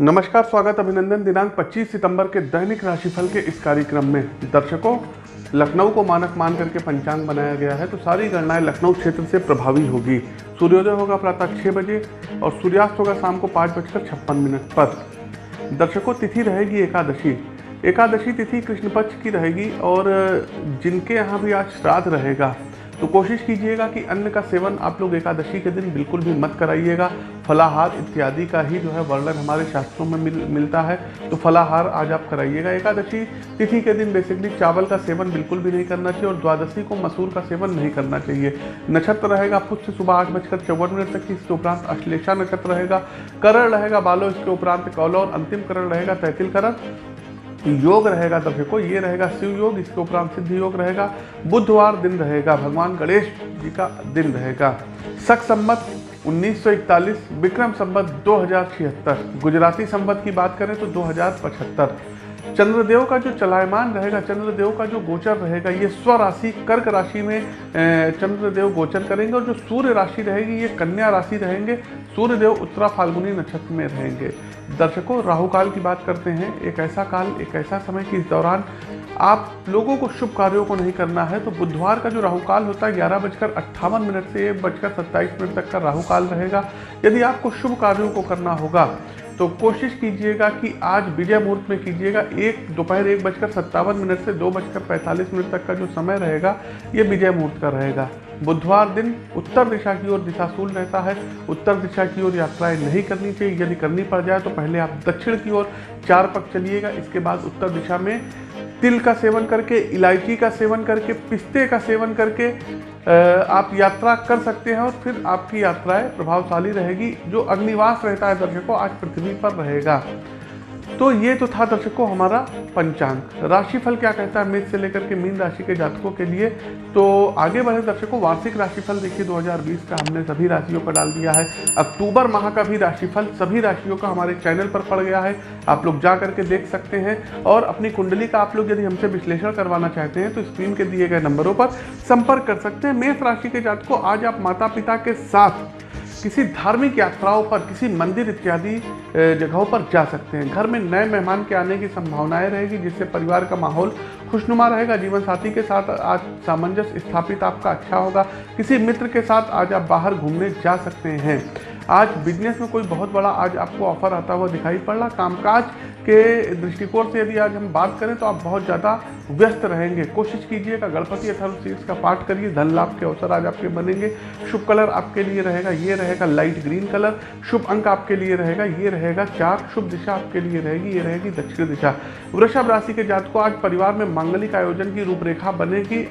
नमस्कार, स्वागत अभिनंदन दिनांक 25 सितंबर के दैनिक राशिफल के इस कार्यक्रम में। दर्शकों, लखनऊ को मानक मान करके पंचांग बनाया गया है तो सारी गणनाएँ लखनऊ क्षेत्र से प्रभावी होगी। सूर्योदय होगा प्रातः छः बजे और सूर्यास्त होगा शाम को पाँच बजकर छप्पन मिनट पर। दर्शकों, तिथि रहेगी एकादशी। एकादशी तिथि कृष्ण पक्ष की रहेगी और जिनके यहाँ भी आज श्राद्ध रहेगा। तो कोशिश कीजिएगा कि अन्न का सेवन आप लोग एकादशी के दिन बिल्कुल भी मत कराइएगा। फलाहार इत्यादि का ही जो है वर्णन हमारे शास्त्रों में मिल, मिलता है। तो फलाहार आज आप कराइएगा एकादशी। तिथि के दिन बेसिकली चावल का सेवन बिल्कुल भी नहीं करना चाहिए और द्वादशी को मसूर का सेवन नहीं करना चाहिए। नक्षत्र रहेगा पुष्य सुबह आठ बजकर चौवन मिनट तक इसके उपरांत अश्लेषा नक्षत्र रहेगा। करण रहेगा, बालो, इसके उपरांत कौलो और अंतिम करण रहेगा, तैतिल करण। योग रहेगा तो देखो ये रहेगा, शिव योग, इसके उपरांत सिद्ध योग रहेगा। बुधवार दिन रहेगा, भगवान गणेश जी का दिन रहेगा। सख संबत 1941 विक्रम संबत दो गुजराती संबत की बात करें तो दो हज़ार पचहत्तर। चंद्रदेव का जो चलायमान रहेगा, चंद्रदेव का जो गोचर रहेगा, ये स्व राशि कर्क राशि में चंद्रदेव गोचर करेंगे और जो सूर्य राशि रहेगी, ये कन्या राशि रहेंगे। सूर्यदेव उत्तरा फाल्गुनी नक्षत्र में रहेंगे। दर्शकों राहु काल की बात करते हैं। एक ऐसा काल, एक ऐसा समय कि इस दौरान आप लोगों को शुभ कार्यों को नहीं करना है तो बुधवार का जो राहु काल होता है, ग्यारह बजकर अट्ठावन मिनट से एक बजकर सत्ताईस मिनट तक का राहु काल रहेगा। यदि आपको शुभ कार्यों को करना होगा तो कोशिश कीजिएगा कि आज विजय मुहूर्त में कीजिएगा। एक दोपहर एक बजकर सत्तावन मिनट से दो बजकर पैंतालीस मिनट तक का जो समय रहेगा, ये विजय मुहूर्त का रहेगा। बुधवार दिन उत्तर दिशा की ओर दिशाशूल रहता है। उत्तर दिशा की ओर यात्राएँ नहीं करनी चाहिए। यदि करनी पड़ जाए तो पहले आप दक्षिण की ओर चार पक चलिएगा। इसके बाद उत्तर दिशा में तिल का सेवन करके, इलायची का सेवन करके, पिस्ते का सेवन करके आप यात्रा कर सकते हैं और फिर आपकी यात्राएँ प्रभावशाली रहेगी, जो अग्निवास रहता है दर्शकों आज पृथ्वी पर रहेगा। तो ये तो था दर्शकों हमारा पंचांग। राशिफल क्या कहता है? मेष से लेकर के मीन राशि के जातकों के लिए। तो आगे बढ़े दर्शकों, वार्षिक राशिफल देखिए 2020 का हमने सभी राशियों पर डाल दिया है। अक्टूबर माह का भी राशिफल सभी राशियों का हमारे चैनल पर पड़ गया है। आप लोग जा करके देख सकते हैं। और अपनी कुंडली का आप लोग यदि हमसे विश्लेषण करवाना चाहते हैं तो स्क्रीन के दिए गए नंबरों पर संपर्क कर सकते हैं। मेष राशि के जातकों, आज आप माता पिता के साथ किसी धार्मिक यात्राओं पर, किसी मंदिर इत्यादि जगहों पर जा सकते हैं। घर में नए मेहमान के आने की संभावनाएँ रहेगी, जिससे परिवार का माहौल खुशनुमा रहेगा। जीवन साथी के साथ आज सामंजस्य स्थापित आपका अच्छा होगा। किसी मित्र के साथ आज आप बाहर घूमने जा सकते हैं। आज बिज़नेस में कोई बहुत बड़ा आज आपको ऑफ़र आता हुआ दिखाई पड़ रहा कामकाज के दृष्टिकोण से यदि आज हम बात करें तो आप बहुत ज़्यादा व्यस्त रहेंगे। कोशिश कीजिएगा, गणपति अथर्व का पाठ करिए। धन लाभ के अवसर आज आपके बनेंगे। शुभ कलर आपके लिए रहेगा, ये रहेगा लाइट ग्रीन कलर। शुभ अंक आपके लिए रहेगा, ये रहेगा चार। शुभ दिशा आपके लिए रहेगी, ये रहेगी दक्षिण दिशा। वृषभ राशि के जात को आज परिवार में मांगलिक आयोजन की रूपरेखा बनेगी।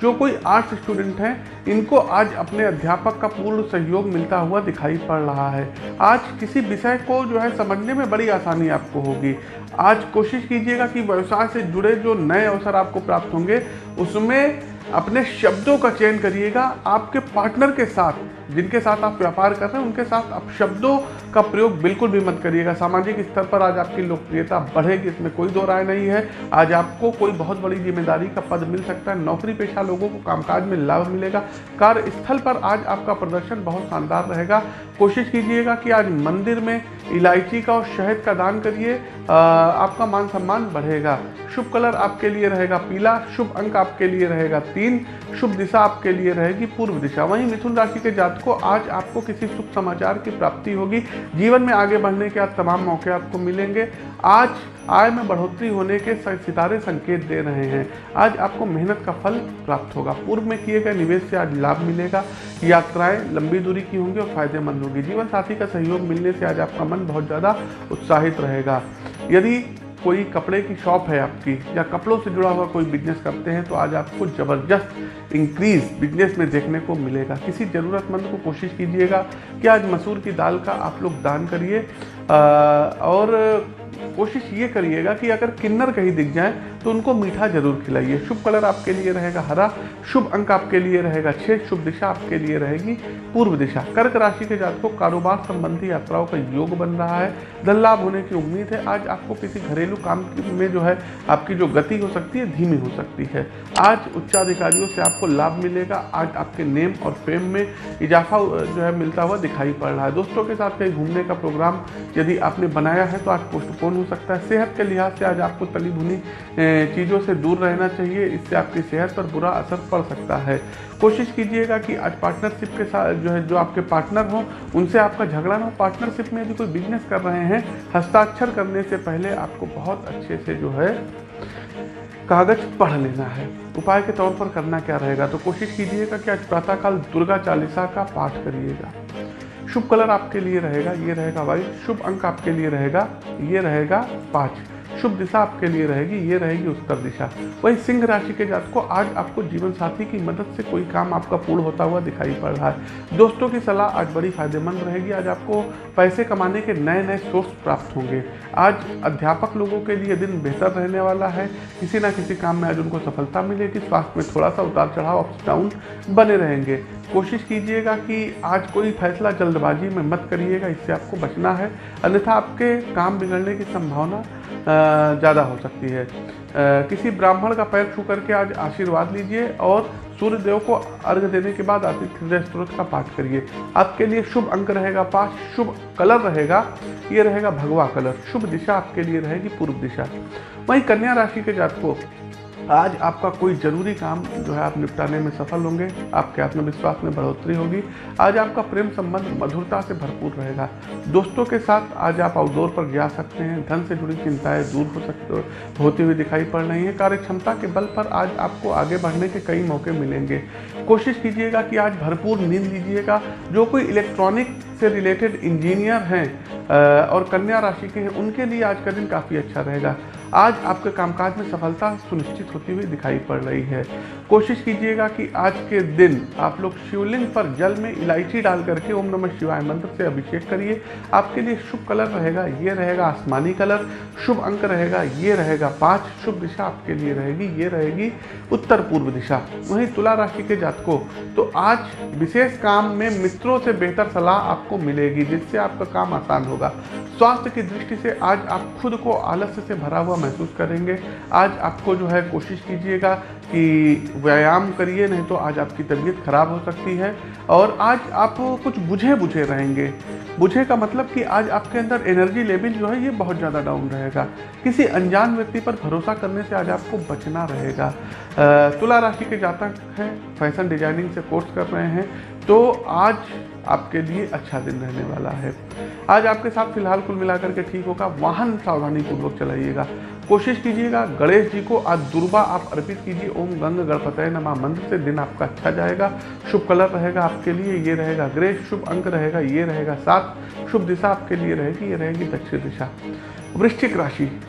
जो कोई आर्ट्स स्टूडेंट हैं, इनको आज अपने अध्यापक का पूर्ण सहयोग मिलता हुआ दिखाई पड़ रहा है। आज किसी विषय को जो है समझने में बड़ी आसानी आपको होगी। आज कोशिश कीजिएगा कि व्यवसाय से जुड़े जो नए अवसर आपको प्राप्त होंगे, उसमें अपने शब्दों का चयन करिएगा आपके पार्टनर के साथ। जिनके साथ आप व्यापार कर रहे हैं, उनके साथ आप शब्दों का प्रयोग बिल्कुल भी मत करिएगा। सामाजिक स्तर पर आज आपकी लोकप्रियता बढ़ेगी, इसमें कोई दो राय नहीं है। आज आपको कोई बहुत बड़ी ज़िम्मेदारी का पद मिल सकता है। नौकरी पेशा लोगों को कामकाज में लाभ मिलेगा। कार्यस्थल पर आज आपका प्रदर्शन बहुत शानदार रहेगा। कोशिश कीजिएगा कि आज मंदिर में इलायची का और शहद का दान करिए। आपका मान सम्मान बढ़ेगा। शुभ कलर आपके लिए रहेगा पीला, शुभ अंक आपके लिए रहेगा। तीन शुभ दिशा आपके लिए रहेगी, पूर्व दिशा। वहीं मिथुन राशि के जातकों आज आपको किसी शुभ समाचार की प्राप्ति होगी। जीवन में आगे बढ़ने के आज तमाम मौके आपको मिलेंगे। आज आय में बढ़ोतरी होने के सितारे संकेत दे रहे हैं। आज आपको मेहनत का फल प्राप्त होगा। पूर्व में किए गए निवेश से आज लाभ मिलेगा। यात्राएँ लंबी दूरी की होंगी और फ़ायदेमंद होगी। जीवन साथी का सहयोग मिलने से आज आपका मन बहुत ज़्यादा उत्साहित रहेगा। यदि कोई कपड़े की शॉप है आपकी या कपड़ों से जुड़ा हुआ कोई बिज़नेस करते हैं तो आज आपको ज़बरदस्त इंक्रीज बिज़नेस में देखने को मिलेगा। किसी ज़रूरतमंद को कोशिश कीजिएगा कि आज मसूर की दाल का आप लोग दान करिए। और कोशिश ये करिएगा कि अगर किन्नर कहीं दिख जाए तो उनको मीठा ज़रूर खिलाइए। शुभ कलर आपके लिए रहेगा हरा, शुभ अंक आपके लिए रहेगा छः शुभ दिशा आपके लिए रहेगी पूर्व दिशा। कर्क राशि के जात को कारोबार संबंधी यात्राओं का योग बन रहा है धन लाभ होने की उम्मीद है। आज आपको किसी घरेलू काम में जो है, आपकी जो गति हो सकती है, धीमी हो सकती है। आज उच्चाधिकारियों से आपको लाभ मिलेगा। आज आपके नेम और फेम में इजाफा जो है, मिलता हुआ दिखाई पड़ रहा है। दोस्तों के साथ कहीं घूमने का प्रोग्राम यदि आपने बनाया है तो आज पोस्टपोन हो सकता है। सेहत के लिहाज से आज आपको तली भुनी चीज़ों से दूर रहना चाहिए, इससे आपकी सेहत पर बुरा असर पड़ सकता है। कोशिश कीजिएगा कि आज पार्टनरशिप के साथ जो है, जो आपके पार्टनर हों, उनसे आपका झगड़ा ना हो। पार्टनरशिप में यदि कोई बिज़नेस कर रहे हैं, हस्ताक्षर करने से पहले आपको बहुत अच्छे से जो है, कागज़ पढ़ लेना है। उपाय के तौर पर करना क्या रहेगा? तो कोशिश कीजिएगा कि आज प्रातःकाल दुर्गा चालीसा का पाठ करिएगा। शुभ कलर आपके लिए रहेगा, ये रहेगा वाइट। शुभ अंक आपके लिए रहेगा, ये रहेगा पाँच। शुभ दिशा आपके लिए रहेगी, ये रहेगी उत्तर दिशा। वही सिंह राशि के जात को आज आपको जीवन साथी की मदद से कोई काम आपका पूर्ण होता हुआ दिखाई पड़ रहा है। दोस्तों की सलाह आज बड़ी फ़ायदेमंद रहेगी, आज आपको पैसे कमाने के नए नए सोर्स प्राप्त होंगे। आज अध्यापक लोगों के लिए दिन बेहतर रहने वाला है, किसी ना किसी काम में आज उनको सफलता मिलेगी, स्वास्थ्य में थोड़ा सा उतार चढ़ाव अप डाउन बने रहेंगे। कोशिश कीजिएगा कि आज कोई फैसला जल्दबाजी में मत करिएगा, इससे आपको बचना है। अन्यथा आपके काम बिगड़ने की संभावना ज़्यादा हो सकती है। किसी ब्राह्मण का पैर छू करके आज आशीर्वाद लीजिए और सूर्य देव को अर्घ देने के बाद आतिथ्य स्त्रोत का पाठ करिए। आपके लिए शुभ अंक रहेगा पाँच, शुभ कलर रहेगा, ये रहेगा भगवा कलर। शुभ दिशा आपके लिए रहेगी पूर्व दिशा। वहीं कन्या राशि के जात को आज आपका कोई ज़रूरी काम जो है आप निपटाने में सफल होंगे, आपके आत्मविश्वास में बढ़ोतरी होगी। आज आपका प्रेम संबंध मधुरता से भरपूर रहेगा। दोस्तों के साथ आज आप आउटडोर पर जा सकते हैं, धन से जुड़ी चिंताएँ दूर हो सकते होती हुई दिखाई पड़ रही हैं। कार्य क्षमता के बल पर आज आपको आगे बढ़ने के कई मौके मिलेंगे। कोशिश कीजिएगा कि आज भरपूर नींद लीजिएगा। जो कोई इलेक्ट्रॉनिक से रिलेटेड इंजीनियर हैं और कन्या राशि के हैं, उनके लिए आज का दिन काफ़ी अच्छा रहेगा। आज आपके कामकाज में सफलता सुनिश्चित होती हुई दिखाई पड़ रही है। कोशिश कीजिएगा कि आज के दिन आप लोग शिवलिंग पर जल में इलायची डाल करके ओम नमः शिवाय मंत्र से अभिषेक करिए। आपके लिए शुभ कलर रहेगा, ये रहेगा आसमानी कलर, शुभ अंक रहेगा, ये रहेगा पाँच, शुभ दिशा आपके लिए रहेगी, ये रहेगी उत्तर पूर्व दिशा, वहीं तुला राशि के जातकों। तो आज विशेष काम में मित्रों से बेहतर सलाह आपको मिलेगी, जिससे आपका काम आसान होगा। स्वास्थ्य की दृष्टि से आज आप खुद को आलस्य से भरा हुआ महसूस करेंगे। आज आपको जो है कोशिश कीजिएगा कि व्यायाम करिए, नहीं तो आज आपकी तबीयत खराब हो सकती है। और आज आप कुछ बुझे बुझे रहेंगे। बुझे का मतलब कि आज आपके अंदर एनर्जी लेवल जो है, ये बहुत ज़्यादा डाउन रहेगा। किसी अनजान व्यक्ति पर भरोसा करने से आज आपको बचना रहेगा। तुला राशि के जातक हैं फ़ैशन डिज़ाइनिंग से कोर्स कर रहे हैं तो आज आपके लिए अच्छा दिन रहने वाला है। आज आपके साथ फ़िलहाल कुल मिलाकर के ठीक होगा। वाहन सावधानी पूर्वक चलाइएगा। कोशिश कीजिएगा, गणेश जी को आज दुर्बा आप अर्पित कीजिए। ओम गंग गणपत नमा। मंत्र से दिन आपका अच्छा जाएगा। शुभ कलर रहेगा आपके लिए, ये रहेगा ग्रे शुभ अंक रहेगा, ये रहेगा सात। शुभ दिशा आपके लिए रहेगी, ये रहेगी दक्षिण दिशा। वृश्चिक राशि।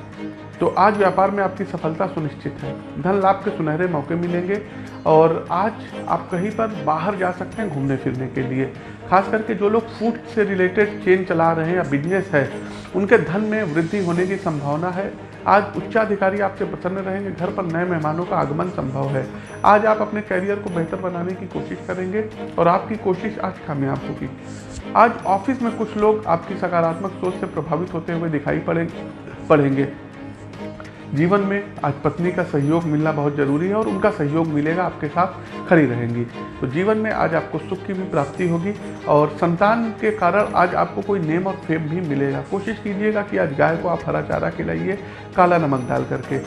तो आज व्यापार में आपकी सफलता सुनिश्चित है। धन लाभ के सुनहरे मौके मिलेंगे और आज आप कहीं पर बाहर जा सकते हैं घूमने फिरने के लिए। खास करके जो लोग फ़ूड से रिलेटेड चेन चला रहे हैं या बिज़नेस है, उनके धन में वृद्धि होने की संभावना है। आज उच्चाधिकारी आपसे प्रसन्न रहेंगे, घर पर नए मेहमानों का आगमन संभव है। आज आप अपने करियर को बेहतर बनाने की कोशिश करेंगे और आपकी कोशिश आज कामयाब होगी। आज ऑफ़िस में कुछ लोग आपकी सकारात्मक सोच से प्रभावित होते हुए दिखाई पड़े पड़ेंगे। जीवन में आज पत्नी का सहयोग मिलना बहुत ज़रूरी है और उनका सहयोग मिलेगा, आपके साथ खड़ी रहेंगी। तो जीवन में आज आपको सुख की भी प्राप्ति होगी और संतान के कारण आज आपको कोई नेम और फेम भी मिलेगा। कोशिश कीजिएगा कि आज गाय को आप हरा चारा खिलाइए, काला नमक डाल करके।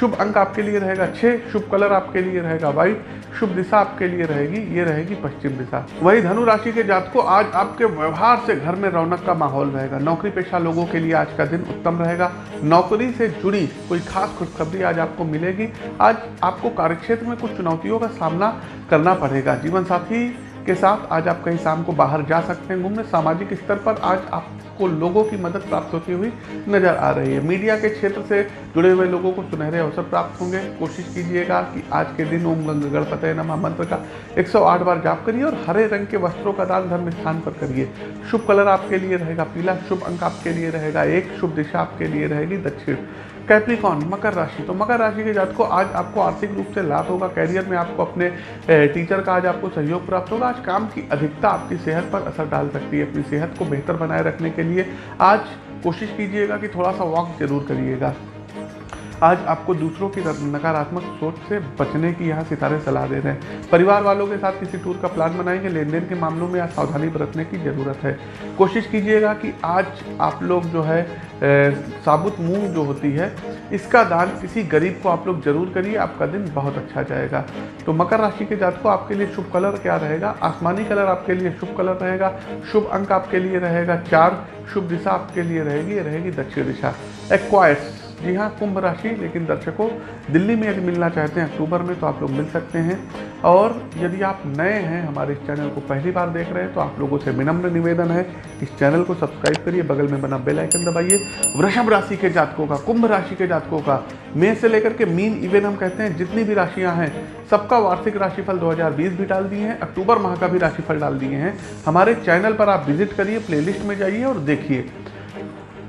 शुभ अंक आपके लिए रहेगा छः शुभ कलर आपके लिए रहेगा वाइट शुभ दिशा आपके लिए रहेगी, ये रहेगी पश्चिम दिशा। वही धनु राशि के जात को आज आपके व्यवहार से घर में रौनक का माहौल रहेगा। नौकरी पेशा लोगों के लिए आज का दिन उत्तम रहेगा। नौकरी से जुड़ी कोई खास खुशखबरी आज आपको मिलेगी। आज आपको कार्यक्षेत्र में कुछ चुनौतियों का सामना करना पड़ेगा। जीवन साथी के साथ आज आप कहीं शाम को बाहर जा सकते हैं, घूमने, सामाजिक स्तर पर आज आप आपको लोगों की मदद प्राप्त होती हुई नज़र आ रही है। मीडिया के क्षेत्र से जुड़े हुए लोगों को सुनहरे अवसर प्राप्त होंगे। कोशिश कीजिएगा कि आज के दिन ओम गंग गणपत नमा मंत्र का 108 बार जाप करिए और हरे रंग के वस्त्रों का दान धर्म स्थान पर करिए। शुभ कलर आपके लिए रहेगा पीला, शुभ अंक आपके लिए रहेगा एक, शुभ दिशा आपके लिए रहेगी दक्षिण। कैप्रिकॉन मकर राशि। तो मकर राशि के जात को आज आपको आर्थिक रूप से लाभ होगा कैरियर में आपको अपने टीचर का आज आपको सहयोग प्राप्त होगा। आज काम की अधिकता आपकी सेहत पर असर डाल सकती है अपनी सेहत को बेहतर बनाए रखने के लिए। आज कोशिश कीजिएगा कि थोड़ा सा वॉक ज़रूर करिएगा। आज आपको दूसरों की नकारात्मक सोच से बचने की यहाँ सितारे सलाह दे रहे हैं। परिवार वालों के साथ किसी टूर का प्लान बनाएँगे। लेन देन के मामलों में आज सावधानी बरतने की ज़रूरत है। कोशिश कीजिएगा कि आज आप लोग जो है साबुत मूंग जो होती है, इसका दान किसी गरीब को आप लोग ज़रूर करिए, आपका दिन बहुत अच्छा जाएगा। तो मकर राशि के जात को आपके लिए शुभ कलर क्या रहेगा? आसमानी कलर आपके लिए शुभ कलर रहेगा, शुभ अंक आपके लिए रहेगा, चार शुभ दिशा आपके लिए रहेगी रहेगी दक्षिण दिशा। एक्वायर्स। जी हाँ कुंभ राशि, लेकिन दर्शकों, दिल्ली में यदि मिलना चाहते हैं, अक्टूबर में तो आप लोग मिल सकते हैं। और यदि आप नए हैं, हमारे इस चैनल को पहली बार देख रहे हैं तो आप लोगों से विनम्र निवेदन है, इस चैनल को सब्सक्राइब करिए, बगल में बना बेल आइकन दबाइए। वृषभ राशि के जातकों का, कुंभ राशि के जातकों का, मे से लेकर के मीन इवेन हम कहते हैं, जितनी भी राशियाँ हैं, सबका वार्षिक राशिफल 2020 भी डाल दिए हैं, अक्टूबर माह का भी राशिफल डाल दिए हैं। हमारे चैनल पर आप विज़िट करिए, प्लेलिस्ट में जाइए और देखिए।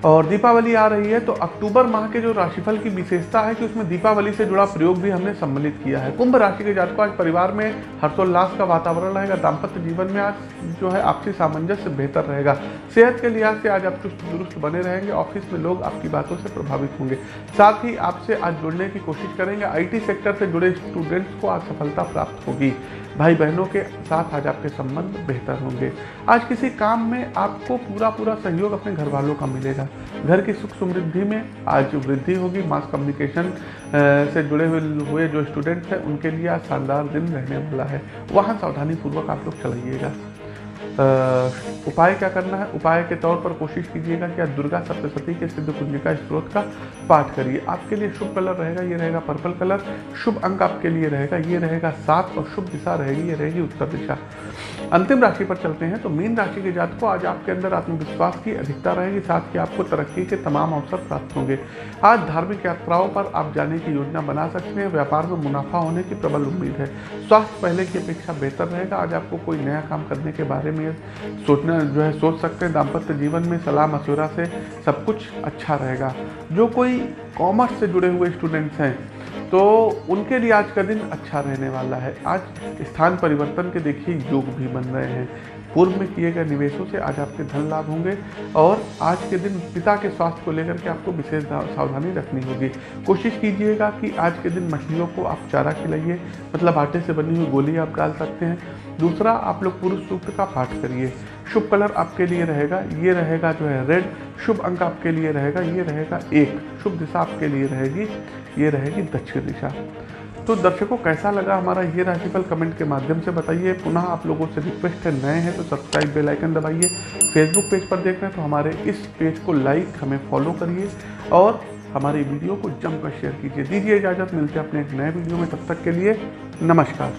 और दीपावली आ रही है तो अक्टूबर माह के जो राशिफल की विशेषता है कि उसमें दीपावली से जुड़ा प्रयोग भी हमने सम्मिलित किया है। कुंभ राशि के जातकों, आज परिवार में हर्षोल्लास का वातावरण रहेगा, दाम्पत्य जीवन में आज जो है आपसी सामंजस्य बेहतर रहेगा। सेहत के लिहाज से आज आप चुस्त दुरुस्त बने रहेंगे, ऑफ़िस में लोग आपकी बातों से प्रभावित होंगे। साथ ही आपसे आज जुड़ने की कोशिश करेंगे, आईटी सेक्टर से जुड़े स्टूडेंट्स को आज सफलता प्राप्त होगी। भाई बहनों के साथ आज आपके संबंध बेहतर होंगे। आज किसी काम में आपको पूरा पूरा सहयोग अपने घर वालों का मिलेगा। घर की सुख समृद्धि में आज वृद्धि होगी। मास कम्युनिकेशन से जुड़े हुए हुए जो स्टूडेंट्स हैं, उनके लिए आज शानदार दिन रहने वाला है। वहाँ सावधानी पूर्वक आप लोग चलाइएगा। उपाय क्या करना है? उपाय के तौर पर कोशिश कीजिएगा कि आप दुर्गा सप्तशती के सिद्ध कुंजिका स्त्रोत का पाठ करिए। आपके लिए शुभ कलर रहेगा, ये रहेगा पर्पल कलर। शुभ अंक आपके लिए रहेगा, ये रहेगा सात और शुभ दिशा रहेगी, ये रहेगी उत्तर दिशा। अंतिम राशि पर चलते हैं तो मीन राशि के जात को आज आपके अंदर आत्मविश्वास की अधिकता रहेगी, साथ ही आपको तरक्की के तमाम अवसर प्राप्त होंगे। आज धार्मिक यात्राओं पर आप जाने की योजना बना सकते हैं, व्यापार में मुनाफा होने की प्रबल उम्मीद है। स्वास्थ्य पहले की अपेक्षा बेहतर रहेगा, आज आपको कोई नया काम करने के बारे में सोचना जो है, सोच सकते हैं, दाम्पत्य जीवन में सलाह मशुरा से सब कुछ अच्छा रहेगा। जो कोई कॉमर्स से जुड़े हुए स्टूडेंट्स हैं तो उनके लिए आज का दिन अच्छा रहने वाला है। आज स्थान परिवर्तन के देखिए योग भी बन रहे हैं। पूर्व में किए गए निवेशों से आज आपके धन लाभ होंगे और आज के दिन पिता के स्वास्थ्य को लेकर के आपको विशेष सावधानी रखनी होगी। कोशिश कीजिएगा कि आज के दिन मछलियों को आप चारा खिलाइए मतलब आटे से बनी हुई गोली आप डाल सकते हैं। दूसरा, आप लोग पुरुष सूक्त का पाठ करिए। शुभ कलर आपके लिए रहेगा, ये रहेगा जो है रेड। शुभ अंक आपके लिए रहेगा, ये रहेगा एक। शुभ दिशा आपके लिए रहेगी, ये रहेगी दक्षिण दिशा। तो दर्शकों, कैसा लगा हमारा ये राशिफल कमेंट के माध्यम से बताइए। पुनः आप लोगों से रिक्वेस्ट है, नए हैं तो सब्सक्राइब बेल आइकन दबाइए। फेसबुक पेज पर देख रहे हैं तो हमारे इस पेज को लाइक हमें फॉलो करिए और हमारी वीडियो को जमकर शेयर कीजिए। दीजिए इजाज़त, मिलते हैं अपने एक नए वीडियो में। तब तक के लिए नमस्कार।